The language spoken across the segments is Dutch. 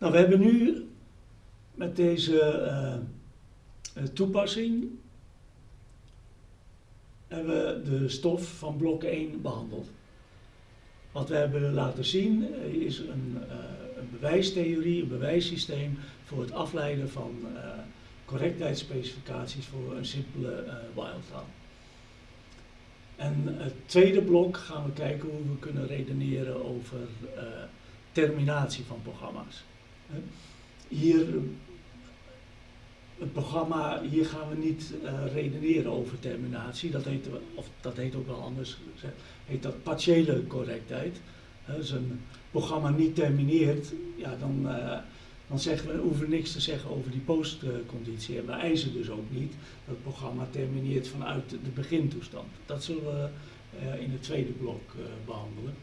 Nou, we hebben nu met deze eh, eh, toepassing hebben we de stof van blok 1 behandeld. Wat we hebben laten zien eh, is een, een bewijstheorie, een bewijssysteem voor het afleiden van correctheidsspecificaties voor een simpele while-taal. En het tweede blok gaan we kijken hoe we kunnen redeneren over terminatie van programma's. Hier het programma, hier gaan we niet uh, redeneren over terminatie. Dat heet, of dat heet ook wel anders gezegd, heet dat partiële correctheid. Als een programma niet termineert, ja, dan, uh, dan zeggen we, hoeven we niks te zeggen over die postconditie. En we eisen dus ook niet dat het programma termineert vanuit de begintoestand. Dat zullen we uh, in het tweede blok behandelen.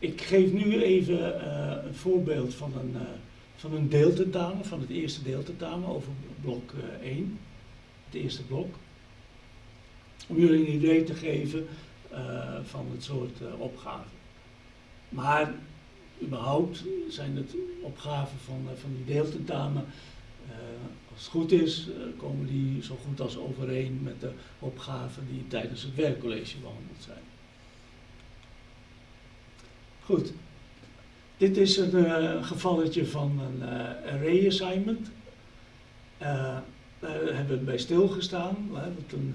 Ik geef nu even een voorbeeld van een van een deeltentamen, van het eerste deeltentamen over blok 1, uh, het eerste blok. Om jullie een idee te geven uh, van het soort uh, opgaven. Maar überhaupt zijn het opgaven van, van die deeltentamen, als het goed is, komen die zo goed als overeen met de opgaven die tijdens het werkcollege behandeld zijn. Goed, dit is een uh, gevalletje van een uh, array assignment. Uh, daar hebben we bij stilgestaan. Een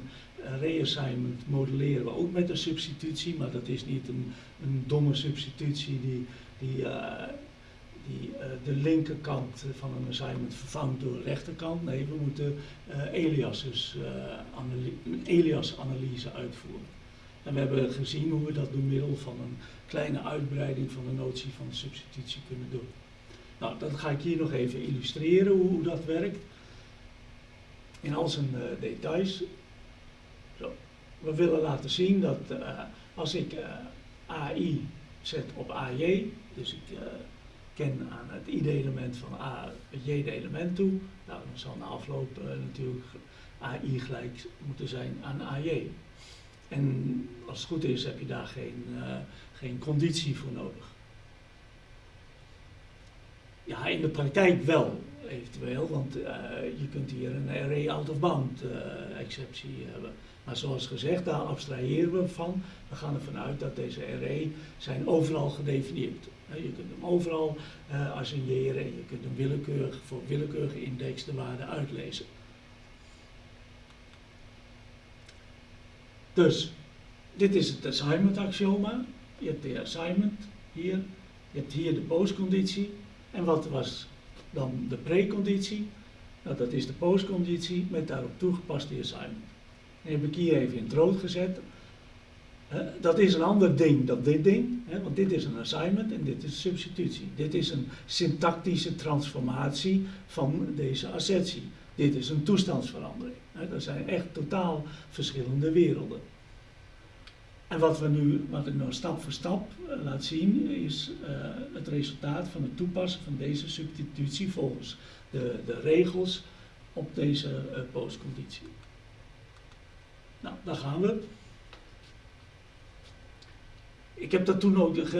array assignment modelleren we ook met een substitutie, maar dat is niet een, een domme substitutie die, die, die de linkerkant van een assignment vervangt door de rechterkant. Nee, we moeten aliases, een alias-analyse uitvoeren. En we hebben gezien hoe we dat door middel van een kleine uitbreiding van de notie van substitutie kunnen doen. Nou, dat ga ik hier nog even illustreren hoe, dat werkt. In al zijn uh, details. Zo. We willen laten zien dat uh, als ik uh, AI zet op AJ, dus ik ken aan het id-element van A het j-element toe, nou, dan zal na afloop natuurlijk AI gelijk moeten zijn aan AJ. En als het goed is heb je daar geen, uh, geen conditie voor nodig. Ja, in de praktijk wel, eventueel, want uh, je kunt hier een array out-of-bound uh, exceptie hebben. Maar zoals gezegd, daar abstraheren we van. We gaan ervan uit dat deze array zijn overal gedefinieerd. Je kunt hem overal assigneren en je kunt hem willekeurig voor willekeurige index de waarde uitlezen. Dus, dit is het assignment axioma. Je hebt de assignment hier, je hebt hier de postconditie. En wat was dan de preconditie? Nou, dat is de postconditie met daarop toegepast die assignment. En heb ik hier even in het rood gezet. Dat is een ander ding dan dit ding, want dit is een assignment en dit is substitutie. Dit is een syntactische transformatie van deze assertie. Dit is een toestandsverandering. Dat zijn echt totaal verschillende werelden. En wat, we nu, wat ik nou stap voor stap uh, laat zien, is uh, het resultaat van het toepassen van deze substitutie volgens de, de regels op deze uh, postconditie. Nou, daar gaan we. Ik heb dat toen ook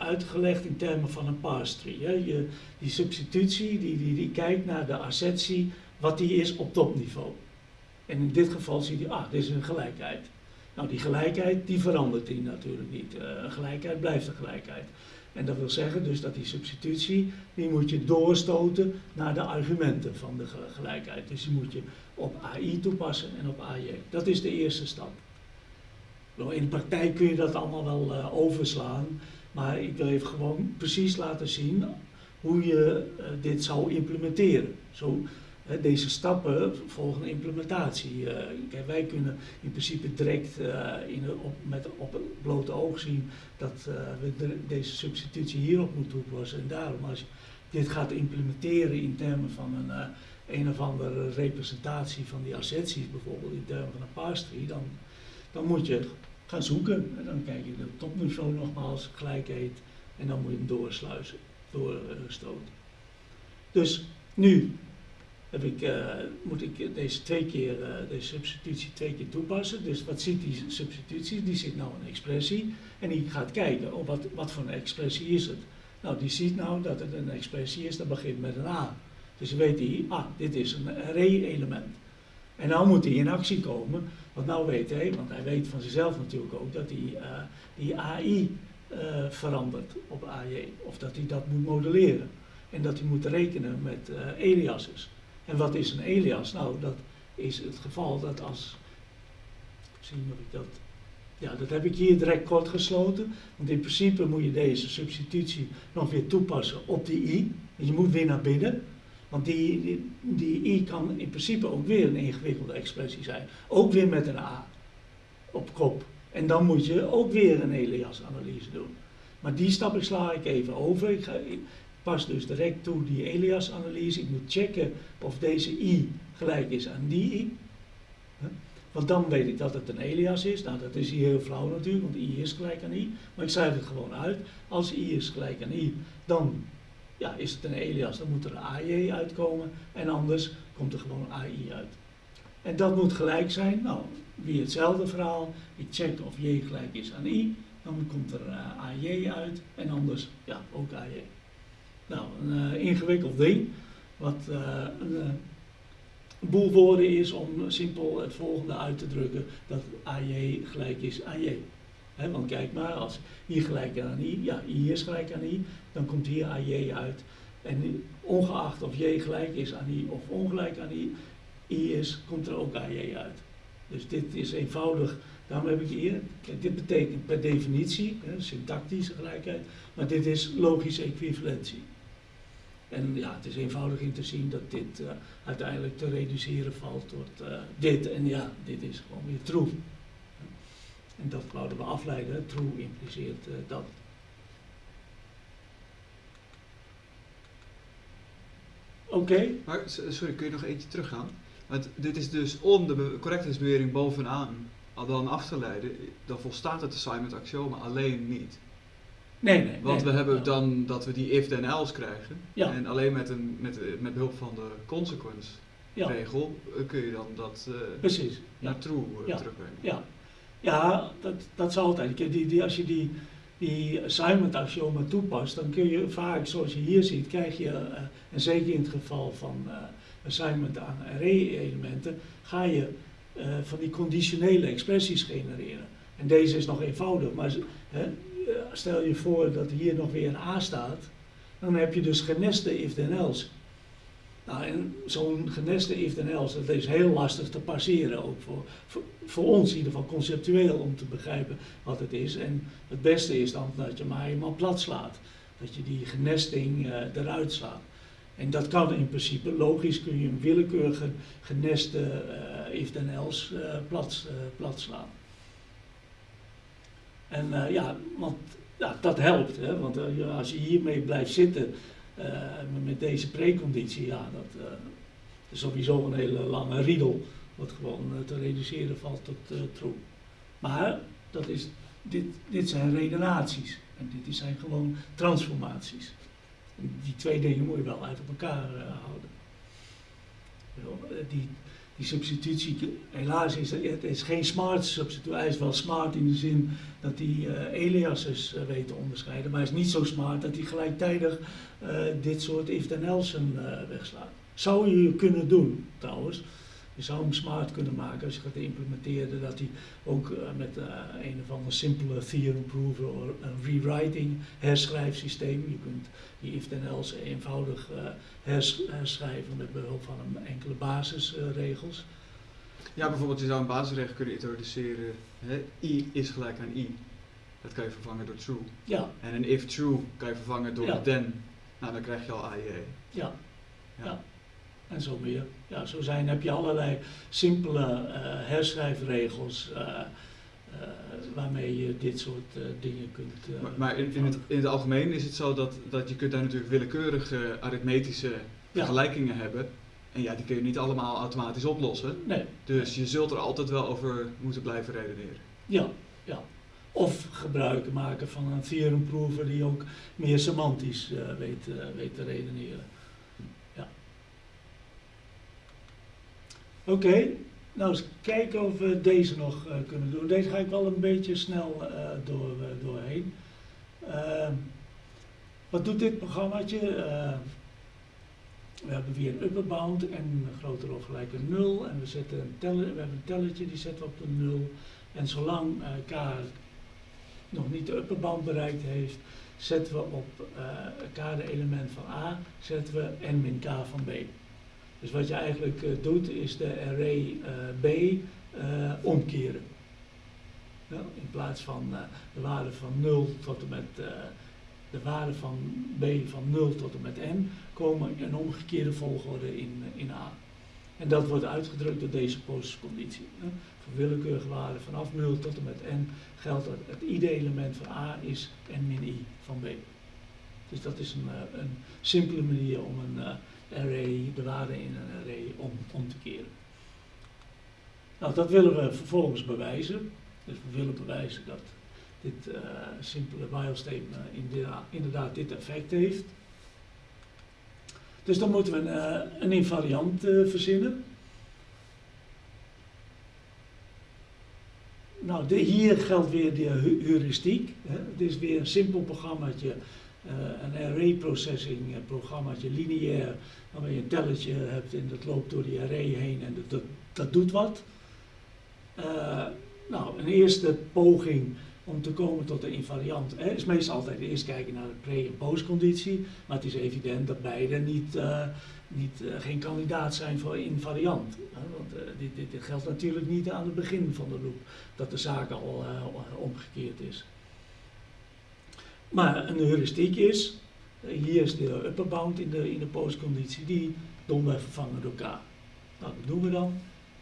uitgelegd in termen van een parse tree. Hè. Je, die substitutie die, die, die kijkt naar de assertie, wat die is op topniveau. En in dit geval zie je, ah, dit is een gelijkheid. Nou, die gelijkheid, die verandert die natuurlijk niet. Uh, gelijkheid blijft een gelijkheid. En dat wil zeggen dus dat die substitutie, die moet je doorstoten naar de argumenten van de gelijkheid. Dus die moet je op AI toepassen en op AJ. Dat is de eerste stap. Nou, in de praktijk kun je dat allemaal wel uh, overslaan, maar ik wil even gewoon precies laten zien hoe je uh, dit zou implementeren. Zo, deze stappen volgen implementatie. Uh, kijk, wij kunnen in principe direct uh, in, op, met, op het blote oog zien dat uh, we de, deze substitutie hierop moeten toepassen. En daarom, als je dit gaat implementeren in termen van een, een of andere representatie van die asserties, bijvoorbeeld in termen van een parse tree, dan, dan moet je gaan zoeken. En dan kijk je de topniveau nogmaals, gelijkheid, en dan moet je hem doorsluizen, doorstoten. Dus nu heb ik, uh, moet ik deze, twee keer, uh, deze substitutie twee keer toepassen. Dus wat ziet die substitutie? Die ziet nou een expressie en die gaat kijken, oh, wat, wat voor een expressie is het? Nou, die ziet nou dat het een expressie is dat begint met een A. Dus weet die, ah, dit is een array-element. En nou moet hij in actie komen, want nou weet hij, want hij weet van zichzelf natuurlijk ook, dat hij uh, die AI verandert op AJ. Of dat hij dat moet modelleren. En dat hij moet rekenen met aliases. En wat is een alias? Nou, dat is het geval dat als. Zien of ik dat. Ja, dat heb ik hier direct kort gesloten. Want in principe moet je deze substitutie nog weer toepassen op die i. Je moet weer naar binnen. Want die, die, i kan in principe ook weer een ingewikkelde expressie zijn. Ook weer met een a op kop. En dan moet je ook weer een Elias-analyse doen. Maar die stap sla ik even over. Ik, ga, pas dus direct toe die Elias-analyse. Ik moet checken of deze i gelijk is aan die i. Want dan weet ik dat het een Elias is. Nou, dat is hier heel flauw natuurlijk, want i is gelijk aan i. Maar ik schrijf het gewoon uit. Als i is gelijk aan i, dan ja, is het een Elias. Dan moet er een AJ uitkomen. En anders komt er gewoon AI uit. En dat moet gelijk zijn. Nou, weer hetzelfde verhaal. Ik check of j gelijk is aan i. Dan komt er uh, AJ uit. En anders, ja, ook AJ. Nou, een uh, ingewikkeld ding. Wat uh, een, boel woorden is om simpel het volgende uit te drukken. Dat AJ gelijk is aan j. Want kijk maar, als i gelijk aan i, ja, i is gelijk aan i, dan komt hier AJ uit. En ongeacht of j gelijk is aan i of ongelijk aan i, i is, komt er ook AJ uit. Dus dit is eenvoudig, daarom heb ik hier, dit betekent per definitie, syntactische gelijkheid, maar dit is logische equivalentie. En ja, het is eenvoudig in te zien dat dit uh, uiteindelijk te reduceren valt tot uh, dit. En ja, dit is gewoon weer true. En dat wouden we afleiden. True impliceert uh, dat. Oké. Maar sorry, kun je nog eentje teruggaan? Want dit is dus om de correctheidsbewering bovenaan dan af te leiden, dan volstaat het assignment axioma alleen niet. Nee, nee. Want nee, we hebben dan dat we die if then else krijgen. Ja. En alleen met, een, met, met behulp van de consequence Ja. regel eh, kun je dan dat eh, Precies. naar true eh, Ja. terugbrengen. Ja, ja dat, dat is altijd. Die, die, als je die, die assignment axioma toepast, dan kun je vaak, zoals je hier ziet, krijg je, en zeker in het geval van assignment aan array-elementen, ga je van die conditionele expressies genereren. En deze is nog eenvoudig, maar hè, stel je voor dat hier nog weer een A staat, dan heb je dus geneste if-then-else. Nou, en zo'n geneste if-then-else, dat is heel lastig te passeren, ook voor, voor, ons in ieder geval conceptueel, om te begrijpen wat het is. En het beste is dan dat je maar helemaal plat slaat. Dat je die genesting eh, eruit slaat. En dat kan in principe, logisch kun je een willekeurige geneste eh if-then-else eh, plat, eh, plat slaan. En eh, ja, want ja, dat helpt, hè? want eh, als je hiermee blijft zitten eh, met deze preconditie, ja, dat is sowieso een hele lange riedel, wat gewoon te reduceren valt tot true. Maar dat is, dit, dit zijn redenaties en dit zijn gewoon transformaties. Die twee dingen moet je wel uit elkaar houden. Die, die substitutie, helaas is het, is geen smart substitutie. Hij is wel smart in de zin dat hij eh aliases eh, weet te onderscheiden, maar hij is niet zo smart dat hij gelijktijdig eh, dit soort if-then-elsen eh, wegslaat. Zou je kunnen doen, trouwens. Je zou hem smart kunnen maken als je gaat implementeren dat hij ook eh, met eh, een of ander simpele theorem prover of een rewriting herschrijfsysteem, je kunt die if-then-else eenvoudig eh, hers- herschrijven met behulp van een enkele basisregels. Ja, bijvoorbeeld je zou een basisregel kunnen introduceren. Hè, i is gelijk aan i. Dat kan je vervangen door true. ja, En een if true kan je vervangen door Ja. then. Nou, dan krijg je al AJ. ja. Ja. Ja. En zo meer. Ja, zo zijn, heb je allerlei simpele eh, herschrijfregels eh, eh, waarmee je dit soort dingen kunt. Maar, maar in, in, het, in het algemeen is het zo dat, dat je kunt daar natuurlijk willekeurige arithmetische Ja. vergelijkingen hebben. En ja, die kun je niet allemaal automatisch oplossen. Nee, Dus je zult er altijd wel over moeten blijven redeneren. ja, ja. Of gebruik maken van een theorem prover die ook meer semantisch weet, weet te redeneren. Ja. Oké, nou eens kijken of we deze nog eh, kunnen doen. Deze ga ik wel een beetje snel eh, door, eh, doorheen. Ehm, wat doet dit programmaatje? Eh, we hebben weer een upper bound en groter of gelijk een 0. En we, zetten een teller, we hebben een tellertje, die zetten we op de 0. En zolang k nog niet de upper bound bereikt heeft, zetten we op k de element van a, zetten we n min k van b. Dus wat je eigenlijk uh, doet, is de array b omkeren. Nou, in plaats van de waarde van 0 tot en met de waarde van b van 0 tot en met n komen in omgekeerde volgorde in, in A. En dat wordt uitgedrukt door deze postconditie. Voor willekeurige waarden vanaf 0 tot en met n geldt dat het ide-element van A is n min i van b. Dus dat is een, eh, een simpele manier om een array, de waarde in een array om, om te keren. Nou, dat willen we vervolgens bewijzen. Dus we willen bewijzen dat dit uh, simpele while statement inderdaad, dit effect heeft. Dus dan moeten we een, uh, een invariant verzinnen. Nou, hier geldt weer de heuristiek. Het is weer een simpel programmaatje, een array processing programmaatje, lineair, waarbij je een telletje hebt en dat loopt door die array heen en dat, dat, doet wat. nou, een eerste poging om te komen tot de invariant. Is meestal altijd eerst kijken naar de pre- en postconditie, maar het is evident dat beide niet, niet, geen kandidaat zijn voor invariant. Want uh, dit, dit, dit, geldt natuurlijk niet aan het begin van de loop, dat de zaak al omgekeerd is. Maar een heuristiek is, hier is de upper bound in de, in de postconditie, die domweg vervangen door k. Nou, dat doen we dan.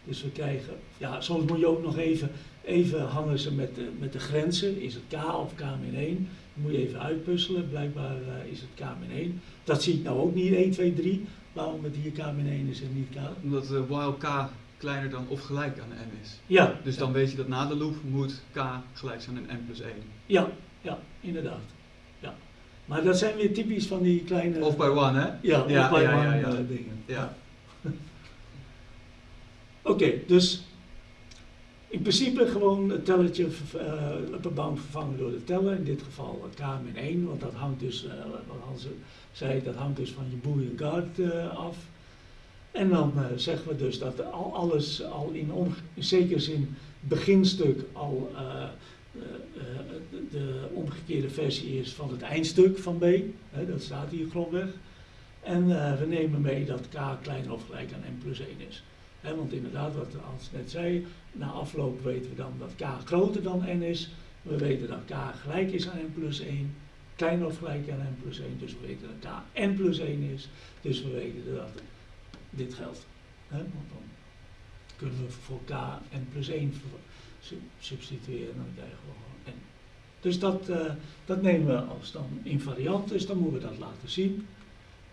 Dus we krijgen, ja, soms moet je ook nog even Even hangen ze met de, met de grenzen. Is het K of K min 1? Dan moet je even uitpuzzelen. Blijkbaar uh, is het K min 1. Dat zie ik nou ook niet 1, 2, 3. Waarom het hier K min 1 is en niet K? Omdat uh, while K kleiner dan of gelijk aan n is. Ja. Dus dan weet je dat na de loop moet K gelijk zijn aan n plus 1. Ja, ja, inderdaad. Maar dat zijn weer typisch van die kleine... Of by one, hè? Ja, ja of by ja, one ja. Uh, dingen. Ja. Oké, okay, dus in principe gewoon het telletje uh, upper bound vervangen door de teller. In dit geval k min 1, want dat hangt dus, uh, wat Hans zei, dat hangt dus van je boolean guard uh, af. En dan zeggen we dus dat al alles al in, in zekere zin beginstuk al de omgekeerde versie is van het eindstuk van b. Hè, dat staat hier grondweg. En we nemen mee dat k kleiner of gelijk aan n plus 1 is. He, want inderdaad, wat Hans net zei, na afloop weten we dan dat k groter dan n is. We weten dat k gelijk is aan n plus 1, kleiner of gelijk aan n plus 1. Dus we weten dat k n plus 1 is. Dus we weten dat dit geldt. He, want dan kunnen we voor k n plus 1 substitueren en dan krijgen we gewoon n. Dus dat, uh, dat nemen we als dan invariant, dus dan moeten we dat laten zien.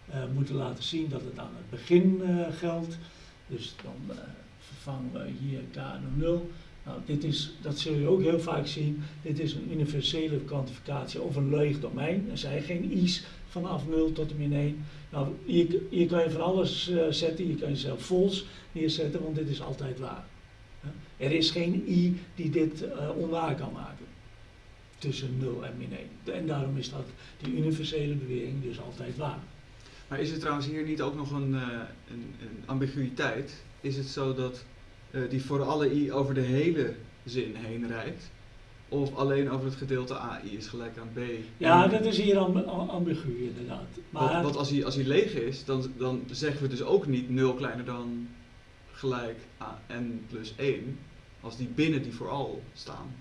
Uh, moeten laten zien dat het aan het begin uh, geldt. Dus dan vervangen we hier k naar 0. Nou, dit is, dat zul je ook heel vaak zien. Dit is een universele kwantificatie of een leeg domein. Er zijn geen i's vanaf 0 tot en min 1. Nou, hier, hier kan je van alles uh, zetten. Hier kan je zelf false neerzetten, want dit is altijd waar. Er is geen i die dit uh, onwaar kan maken. Tussen 0 en min 1. En daarom is dat die universele bewering dus altijd waar. Maar is er trouwens hier niet ook nog een, uh, een, een ambiguïteit? Is het zo dat die voor alle i over de hele zin heen rijdt? Of alleen over het gedeelte AI is gelijk aan B? Ja, dat is hier amb ambigu inderdaad. Maar want, want als, hij, als hij leeg is, dan, dan zeggen we dus ook niet 0 kleiner dan gelijk aan n plus 1. Als die binnen die vooral staan.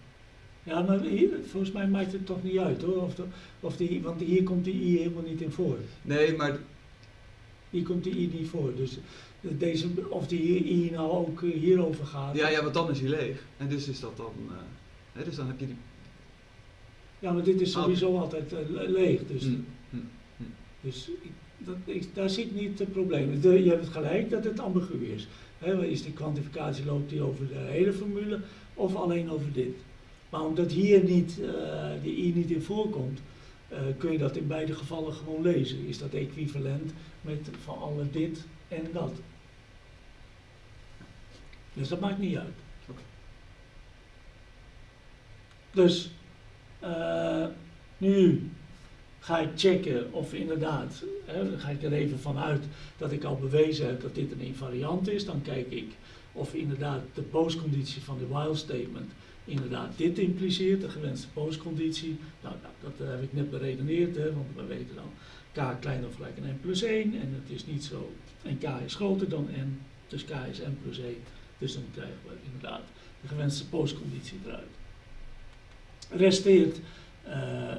Ja, maar hier, volgens mij maakt het toch niet uit hoor. Of de, of die, want hier komt die i helemaal niet in voor. Nee, maar hier komt die i niet voor. Dus deze, of die i nou ook hierover gaat. Ja, ja, want dan is hij leeg. En dus is dat dan. Uh, hè, dus dan heb je die. Ja, maar dit is sowieso oh. altijd uh, leeg. Dus, hm. dus dat, ik, daar zie ik niet het probleem. De, je hebt het gelijk dat het ambigu is. He, is die kwantificatie loopt die over de hele formule of alleen over dit? Maar omdat hier niet, uh, die i niet in voorkomt, uh, kun je dat in beide gevallen gewoon lezen. Is dat equivalent met van alle dit en dat. Dus dat maakt niet uit. Dus uh, nu ga ik checken of inderdaad, hè, ga ik er even vanuit dat ik al bewezen heb dat dit een invariant is. Dan kijk ik of inderdaad de postconditie van de while statement inderdaad dit impliceert, de gewenste postconditie. Nou, nou dat heb ik net beredeneerd, hè, want we weten dan k kleiner of gelijk aan n plus 1 en het is niet zo, en k is groter dan n, dus k is n plus 1. Dus dan krijgen we inderdaad de gewenste postconditie eruit. Resteert uh,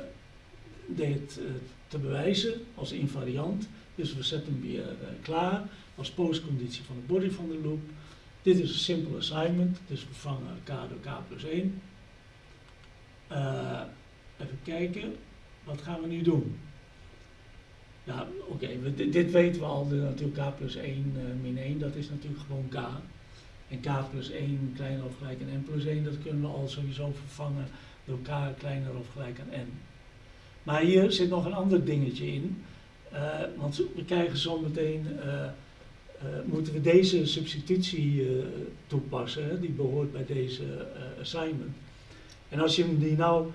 dit uh, te bewijzen als invariant, dus we zetten hem weer klaar als postconditie van de body van de loop. Dit is een simpel assignment, dus we vangen k door k plus 1. even kijken, wat gaan we nu doen? Ja, oké, okay, dit weten we al, natuurlijk k plus 1 min 1, dat is natuurlijk gewoon k. En k plus 1 kleiner of gelijk aan n plus 1, dat kunnen we al sowieso vervangen door k kleiner of gelijk aan n. Maar hier zit nog een ander dingetje in. Uh, want we krijgen zometeen, uh, uh, moeten we deze substitutie toepassen, die behoort bij deze assignment. En als je die nou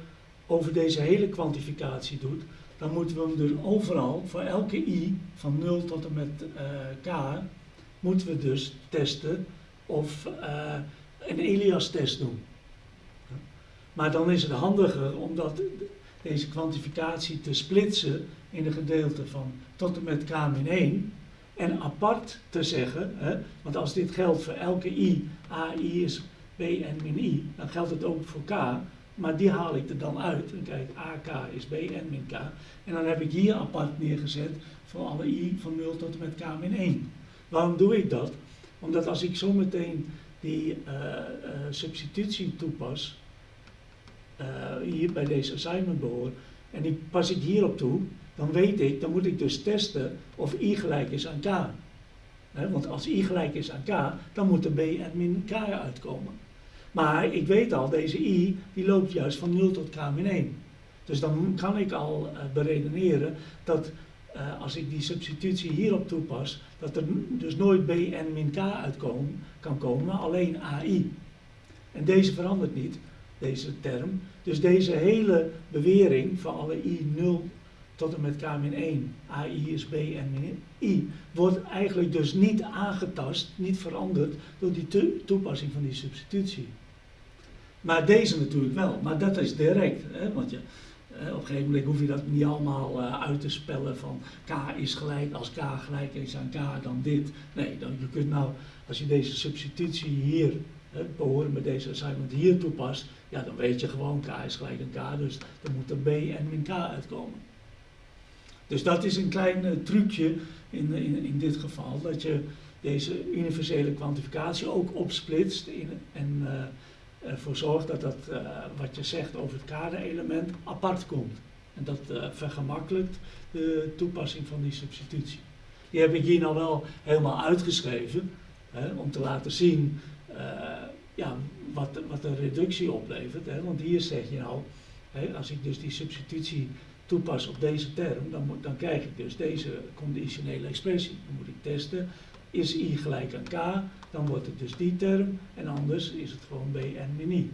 over deze hele kwantificatie doet, dan moeten we hem dus overal, voor elke i van 0 tot en met k, moeten we dus testen of een Elias-test doen. Maar dan is het handiger om dat, deze kwantificatie te splitsen in een gedeelte van tot en met k min 1 en apart te zeggen, hè, want als dit geldt voor elke i, ai is bn min i, dan geldt het ook voor k, maar die haal ik er dan uit. En kijk, ak is bn min k. En dan heb ik hier apart neergezet voor alle i van 0 tot en met k min 1. Waarom doe ik dat? Omdat als ik zometeen die uh, uh, substitutie toepas, uh, hier bij deze assignment behoor, en die pas ik hierop toe, dan weet ik, dan moet ik dus testen of i gelijk is aan k. Want als i gelijk is aan k, dan moet er b en min k uitkomen. Maar ik weet al, deze i, die loopt juist van 0 tot k min 1. Dus dan kan ik al beredeneren dat uh, als ik die substitutie hierop toepas, dat er dus nooit bn min k uitkomen kan komen, maar alleen ai. En deze verandert niet, deze term. Dus deze hele bewering van alle i 0 tot en met k min 1, ai is bn min i, wordt eigenlijk dus niet aangetast, niet veranderd door die toepassing van die substitutie. Maar deze natuurlijk wel, maar dat is direct, hè, want je, op een gegeven moment hoef je dat niet allemaal uh, uit te spellen van k is gelijk, als k gelijk is aan k, dan dit. Nee, dan, je kunt nou, als je deze substitutie hier, uh, behoren met deze assignment hier toepast, ja, dan weet je gewoon k is gelijk aan k, dus dan moet er b en min k uitkomen. Dus dat is een klein uh, trucje in, in, in dit geval, dat je deze universele kwantificatie ook opsplitst in, en ervoor zorgt dat dat uh, wat je zegt over het kaderelement apart komt. En dat uh, vergemakkelijkt de toepassing van die substitutie. Die heb ik hier nou wel helemaal uitgeschreven, hè, om te laten zien uh, ja, wat, wat de reductie oplevert. Hè. Want hier zeg je nou, hè, als ik dus die substitutie toepas op deze term, dan, dan krijg ik dus deze conditionele expressie. Dan moet ik testen is i gelijk aan k, dan wordt het dus die term. En anders is het gewoon bn min i.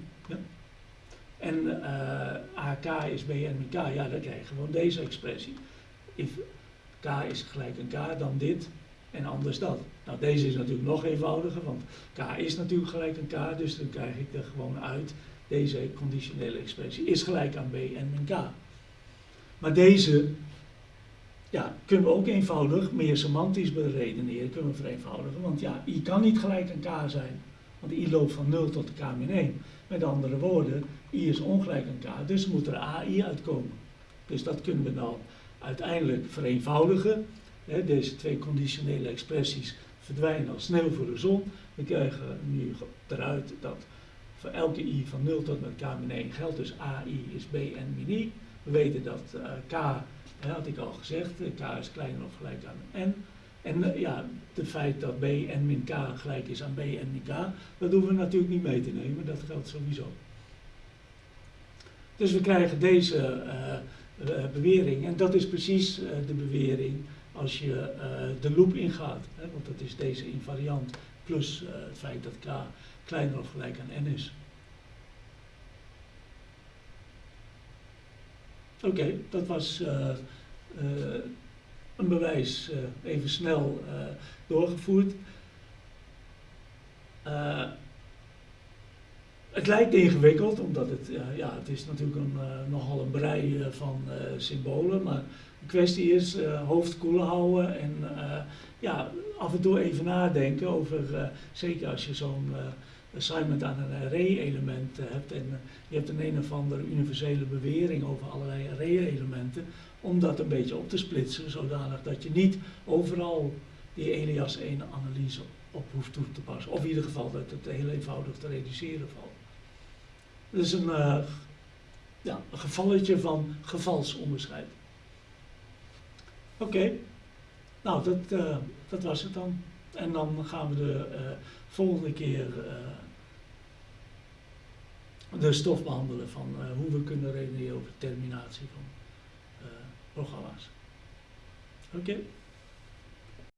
En uh, ak is bn min k, ja, dan krijg je gewoon deze expressie. If k is gelijk aan k, dan dit en anders dat. Nou, deze is natuurlijk nog eenvoudiger, want k is natuurlijk gelijk aan k, dus dan krijg ik er gewoon uit, deze conditionele expressie is gelijk aan bn min k. Maar deze ja, kunnen we ook eenvoudig meer semantisch beredeneren, kunnen we vereenvoudigen. Want ja, i kan niet gelijk aan k zijn, want i loopt van 0 tot k min 1. Met andere woorden, i is ongelijk aan k, dus moet er ai uitkomen. Dus dat kunnen we dan uiteindelijk vereenvoudigen. deze twee conditionele expressies verdwijnen als sneeuw voor de zon. We krijgen nu eruit dat voor elke i van 0 tot met k min 1 geldt dus ai is bn min i. We weten dat uh, k dat had ik al gezegd, k is kleiner of gelijk aan n. En uh, ja, het feit dat b n min k gelijk is aan b n min k, dat hoeven we natuurlijk niet mee te nemen, dat geldt sowieso. Dus we krijgen deze bewering en dat is precies de bewering als je de loop ingaat. Hè, want dat is deze invariant plus het feit dat k kleiner of gelijk aan n is. Oké, dat was eh, eh, een bewijs eh, even snel doorgevoerd. Het lijkt ingewikkeld, omdat het, ja, het is natuurlijk een, nogal een brei van symbolen, maar de kwestie is hoofd koel houden en ja, af en toe even nadenken over, zeker als je zo'n assignment aan een array-element eh, hebt en eh, je hebt een een of andere universele bewering over allerlei array-elementen, om dat een beetje op te splitsen, zodanig dat je niet overal die Elias 1 analyse op hoeft toe te passen. Of in ieder geval dat het heel eenvoudig te reduceren valt. Dat is een, eh, ja, een gevalletje van gevalsonderscheid. Oké, nou dat, dat was het dan. En dan gaan we de volgende keer eh, de stof behandelen van eh, hoe we kunnen redeneren over terminatie van eh, programma's. Oké.